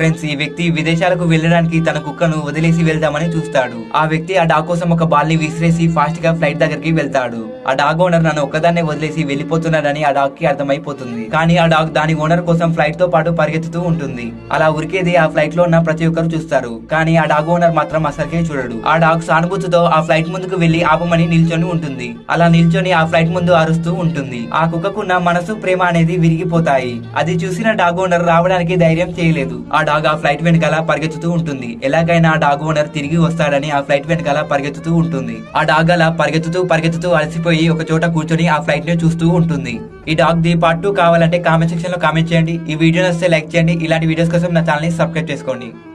Friends ఈ వ్యక్తి విదేశాలకు వెళ్ళడానికి తన కుక్కను వదిలేసి వెళ్దామని చూస్తాడు. ఆ వ్యక్తి ఆ డాగ్ కోసం ఒక బాల్ని విసిరేసి ఫాస్ట్గా ఫ్లైట్ దగ్గరికి వెళ్తాడు. ఆ డాగ్ ఓనర్ నన్ను ఒక్కదాన్నే వదిలేసి వెళ్ళిపోతున్నాడని ఆ డాగ్కి అర్థమైపోతుంది. కానీ ఆ డాగ్ దాని ఓనర్ కోసం ఫ్లైట్తో పాటు పరిగెత్తుతూ ఉంటుంది. అలా ఉరికేది ఆ ఫ్లైట్లో ఉన్న ప్రతి ఒక్కరు చూస్తారు. కానీ ఆ డాగ్ ఓనర్ మాత్రం అసలుకే చూడడు. ఆ డాగ్ సానుభూతితో ఆ ఫ్లైట్ ముందుకు వెళ్ళి ఆపమని నిల్చొని ఉంటుంది. అలా నిల్చొని ఆ ఫ్లైట్ ముందు అరుస్తూ ఉంటుంది. ఆ కుక్కకున్న మనసు ప్రేమ అనేది విరిగిపోతాయి. అది చూసిన డాగ్ ఓనర్ రావడానికి ధైర్యం చేయలేదు. ఆ డాగ్ ఆ ఫ్లైట్ వెనకాల పరిగెత్తుతూ ఉంటుంది. ఎలాగైనా ఆ డాగ్ ఓనర్ తిరిగి వస్తాడని ఆ ఫ్లైట్ వెనకాల పరిగెత్తుతూ ఉంటుంది. ఆ డాగ్ అలా పరిగెత్తుతూ పరిగెత్తుతూ అలసిపోయి ఒక చోట కూర్చొని ఆ ఫ్లైట్ని చూస్తూ ఉంటుంది. ఈ డాగ్ ది పార్ట్ టూ కావాలంటే కామెంట్ సెక్షన్లో కామెంట్ చేయండి. ఈ వీడియో నచ్చితే లైక్ చేయండి. ఇలాంటి వీడియోస్ కోసం నా ఛానల్ని సబ్స్క్రైబ్ చేసుకోండి.